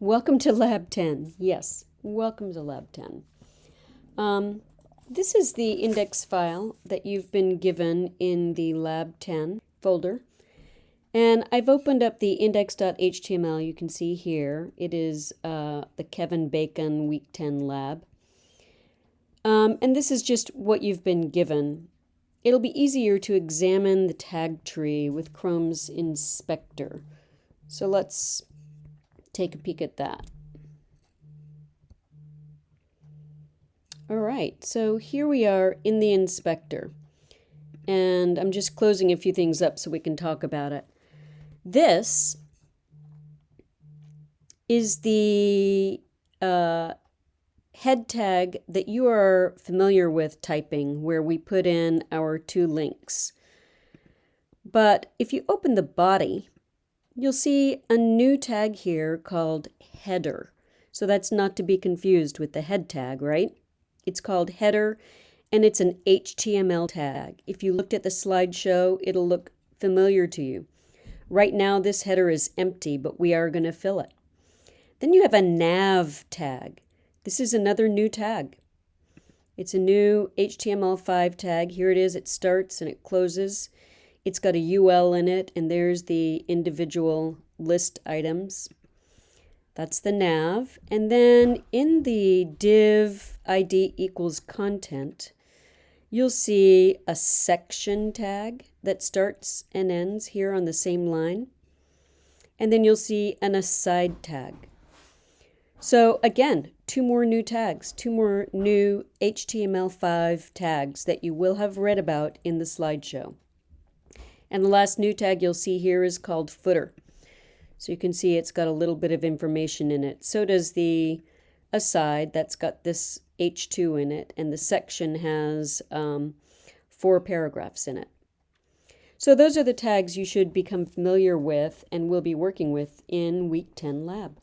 Welcome to Lab 10. Yes, welcome to Lab 10. Um, this is the index file that you've been given in the Lab 10 folder. And I've opened up the index.html you can see here. It is uh, the Kevin Bacon Week 10 lab. Um, and this is just what you've been given. It'll be easier to examine the tag tree with Chrome's inspector. So let's take a peek at that. All right, so here we are in the inspector. And I'm just closing a few things up so we can talk about it. This is the uh, head tag that you are familiar with typing, where we put in our two links. But if you open the body, you'll see a new tag here called header. So that's not to be confused with the head tag, right? It's called header and it's an HTML tag. If you looked at the slideshow, it'll look familiar to you. Right now, this header is empty, but we are going to fill it. Then you have a nav tag. This is another new tag. It's a new HTML5 tag. Here it is. It starts and it closes. It's got a UL in it, and there's the individual list items. That's the nav. And then in the div ID equals content, you'll see a section tag that starts and ends here on the same line. And then you'll see an aside tag. So again, two more new tags, two more new HTML5 tags that you will have read about in the slideshow. And the last new tag you'll see here is called footer. So you can see it's got a little bit of information in it. So does the aside that's got this H2 in it, and the section has um, four paragraphs in it. So those are the tags you should become familiar with and will be working with in Week 10 Lab.